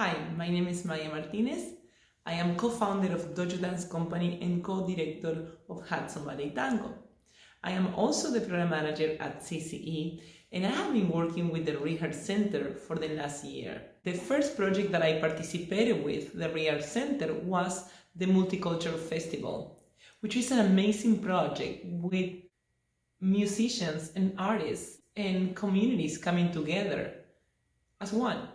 Hi, my name is Maya Martinez. I am co-founder of Dojo Dance Company and co-director of Hudson Valley Tango. I am also the program manager at CCE and I have been working with the Reher Center for the last year. The first project that I participated with, the Reher Center, was the Multicultural Festival, which is an amazing project with musicians and artists and communities coming together as one.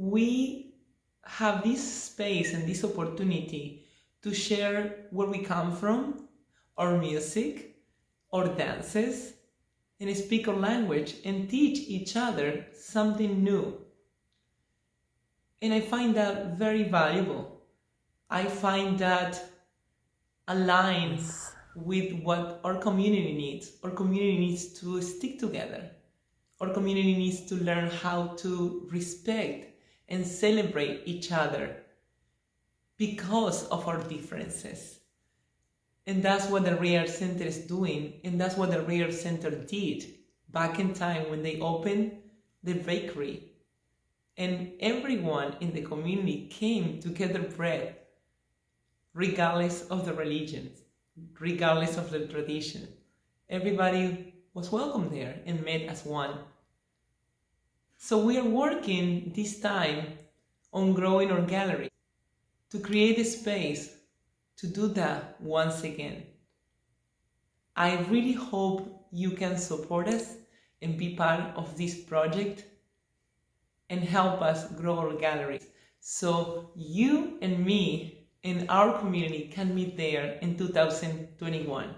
We have this space and this opportunity to share where we come from, our music, our dances, and speak our language and teach each other something new. And I find that very valuable. I find that aligns with what our community needs. Our community needs to stick together. Our community needs to learn how to respect and celebrate each other because of our differences. And that's what the Reher Center is doing, and that's what the Reher Center did back in time when they opened the bakery. And everyone in the community came to get their bread, regardless of the religion, regardless of the tradition. Everybody was welcome there and met as one. So we are working this time on growing our gallery to create a space to do that once again. I really hope you can support us and be part of this project and help us grow our gallery so you and me and our community can meet there in 2021.